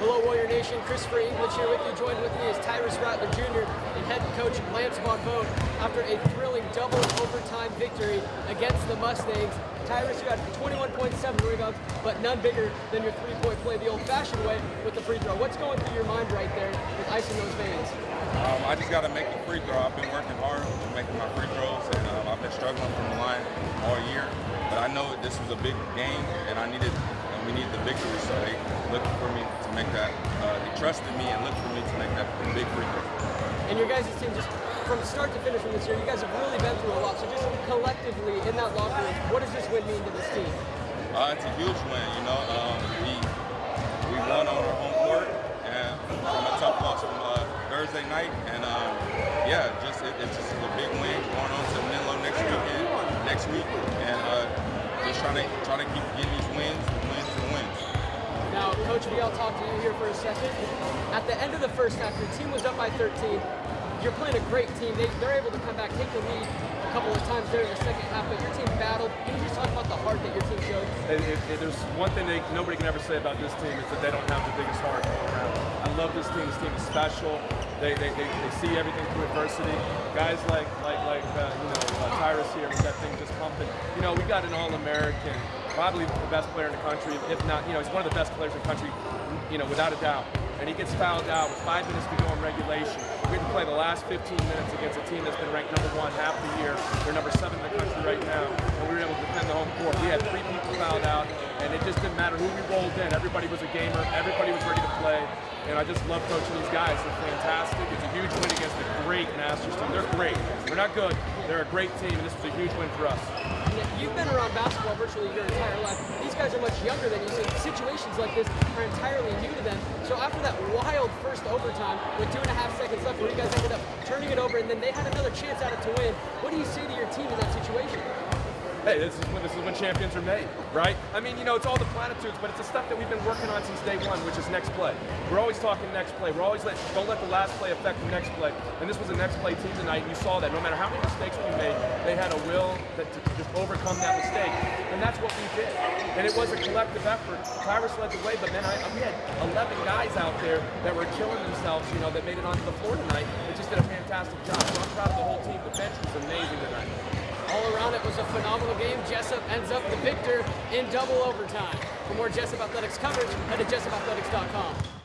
Hello Warrior Nation, Christopher English here with you. Joined with me is Tyrus Rattler Jr. and head coach Lance Barbeau after a thrilling double overtime victory against the Mustangs. Tyrus, you had 21.7 rebounds, but none bigger than your three-point play the old-fashioned way with the free throw. What's going through your mind right there with icing those veins? Um, I just got to make the free throw. I've been working hard on making my free throws, and um, I've been struggling from the line all year. But I know this was a big game, and I needed we need the victory. So they looking for me to make that. Uh, they trusted me and looked for me to make that big free throw. And your guys' team just from start to finish from this year, you guys have really been through a lot. So just collectively in that locker room, what does this win mean to this team? Uh, it's a huge win. You know, um, we we won on our home court and from a tough loss from uh, Thursday night, and um, yeah, just it, it's just a big win going on to Menlo next weekend, next week, and uh, just trying to trying to keep getting these wins now, Coach V, I'll talk to you here for a second. At the end of the first half, your team was up by 13. You're playing a great team. They, are able to come back, take the lead a couple of times there in the second half, but your team battled. Can you just talk about the heart that your team showed? It, there's one thing they, nobody can ever say about this team is that they don't have the biggest heart around. I love this team. This team is special. They, they, they, they see everything through adversity. Guys like like like uh, you know uh, Tyrus here with that thing just pumping. You know we got an All-American probably the best player in the country, if not, you know, he's one of the best players in the country, you know, without a doubt. And he gets fouled out with five minutes to go in regulation. We had play the last 15 minutes against a team that's been ranked number one half the year. They're number seven in the country right now, and we were able to defend the home court. We had three people fouled out, and it just didn't matter who we rolled in. Everybody was a gamer. Everybody was ready to play. And I just love coaching these guys. They're fantastic. It's a huge win against a great Masters team. They're great. They're not good. They're a great team, and this was a huge win for us. You've been around basketball virtually your entire life. These guys are much younger than you, so situations like this are entirely new to them. So after that wild first overtime with two and a half seconds left where you guys ended up turning it over and then they had another chance at it to win, what do you say to your team in that situation? Hey, this is when this is when champions are made, right? I mean, you know, it's all the platitudes, but it's the stuff that we've been working on since day one, which is next play. We're always talking next play. We're always let don't let the last play affect the next play. And this was a next play team tonight, and you saw that. No matter how many mistakes we made, they had a will that, to just overcome that mistake, and that's what we did. And it was a collective effort. Tyrus led the way, but then I, we had 11 guys out there that were killing themselves, you know, that made it onto the floor tonight. They just did a fantastic job. So I'm proud of the whole team. The bench was amazing tonight. All around it was a phenomenal game. Jessup ends up the victor in double overtime. For more Jessup Athletics coverage, head to jessupathletics.com.